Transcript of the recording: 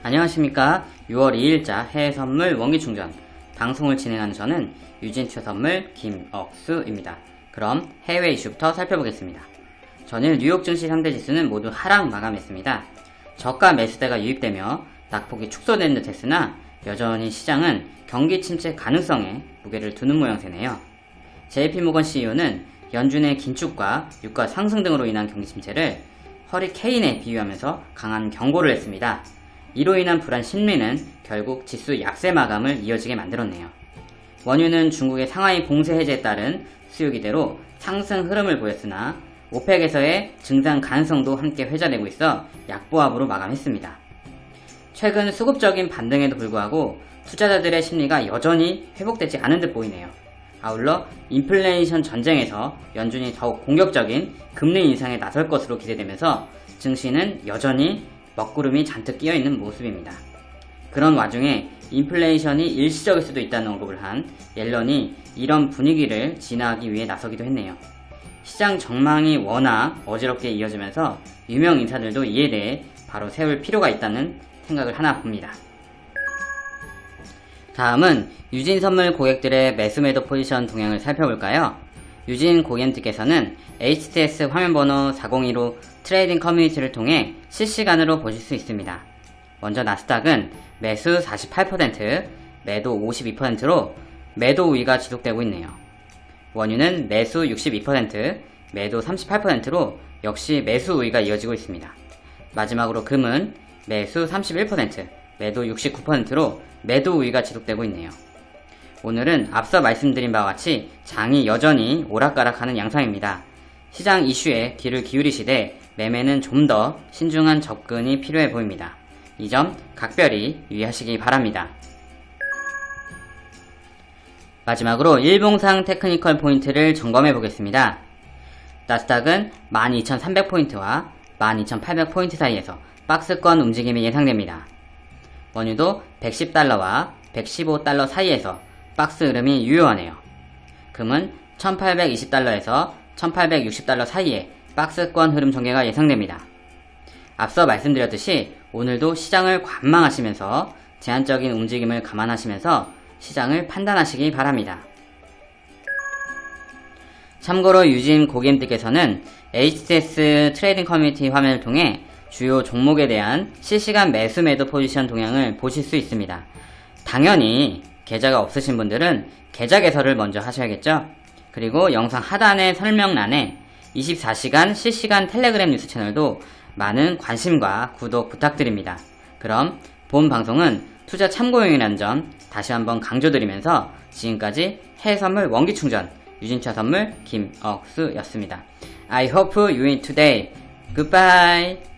안녕하십니까 6월 2일자 해외 선물 원기 충전 방송을 진행하는 저는 유진투 선물 김억수입니다. 그럼 해외 이슈부터 살펴보겠습니다. 전일 뉴욕 증시 상대 지수는 모두 하락 마감했습니다. 저가 매수대가 유입되며 낙폭이 축소된 듯 했으나 여전히 시장은 경기 침체 가능성에 무게를 두는 모양새네요. JP모건 CEO는 연준의 긴축과 유가 상승 등으로 인한 경기 침체를 허리케인에 비유하면서 강한 경고를 했습니다. 이로 인한 불안 심리는 결국 지수 약세 마감을 이어지게 만들었네요. 원유는 중국의 상하이 봉쇄 해제에 따른 수요 기대로 상승 흐름을 보였으나 오펙에서의 증상 가능성도 함께 회자되고 있어 약보합으로 마감했습니다. 최근 수급적인 반등에도 불구하고 투자자들의 심리가 여전히 회복되지 않은 듯 보이네요. 아울러 인플레이션 전쟁에서 연준이 더욱 공격적인 금리 인상에 나설 것으로 기대되면서 증시는 여전히 먹구름이 잔뜩 끼어 있는 모습입니다. 그런 와중에 인플레이션이 일시적일 수도 있다는 언급을 한 옐런이 이런 분위기를 진화하기 위해 나서기도 했네요. 시장 전망이 워낙 어지럽게 이어지면서 유명 인사들도 이에 대해 바로 세울 필요가 있다는 생각을 하나 봅니다. 다음은 유진 선물 고객들의 매수 매도 포지션 동향을 살펴볼까요? 유진 고객님께서는 HTS 화면번호 402로 trading 커뮤니티를 통해 실시간으로 보실 수 있습니다. 먼저 나스닥은 매수 48%, 매도 52%로 매도 우위가 지속되고 있네요. 원유는 매수 62%, 매도 38%로 역시 매수 우위가 이어지고 있습니다. 마지막으로 금은 매수 31%, 매도 69%로 매도 우위가 지속되고 있네요. 오늘은 앞서 말씀드린 바와 같이 장이 여전히 오락가락하는 양상입니다. 시장 이슈에 귀를 기울이시되 매매는 좀 더 신중한 접근이 필요해 보입니다. 이 점 각별히 유의하시기 바랍니다. 마지막으로 일봉상 테크니컬 포인트를 점검해 보겠습니다. 나스닥은 12,300포인트와 12,800포인트 사이에서 박스권 움직임이 예상됩니다. 원유도 110달러와 115달러 사이에서 박스 흐름이 유효하네요. 금은 1820달러에서 1860달러 사이에 박스권 흐름 전개가 예상됩니다. 앞서 말씀드렸듯이 오늘도 시장을 관망하시면서 제한적인 움직임을 감안하시면서 시장을 판단하시기 바랍니다. 참고로 유진 고객님들께서는 HTS trading 커뮤니티 화면을 통해 주요 종목에 대한 실시간 매수 매도 포지션 동향을 보실 수 있습니다. 당연히 계좌가 없으신 분들은 계좌 개설을 먼저 하셔야겠죠? 그리고 영상 하단의 설명란에 24시간 실시간 텔레그램 뉴스 채널도 많은 관심과 구독 부탁드립니다. 그럼 본 방송은 투자 참고용이라는 점 다시 한번 강조드리면서 지금까지 해선물 원기충전 유진차 선물 김억수였습니다. I hope you win today. Goodbye.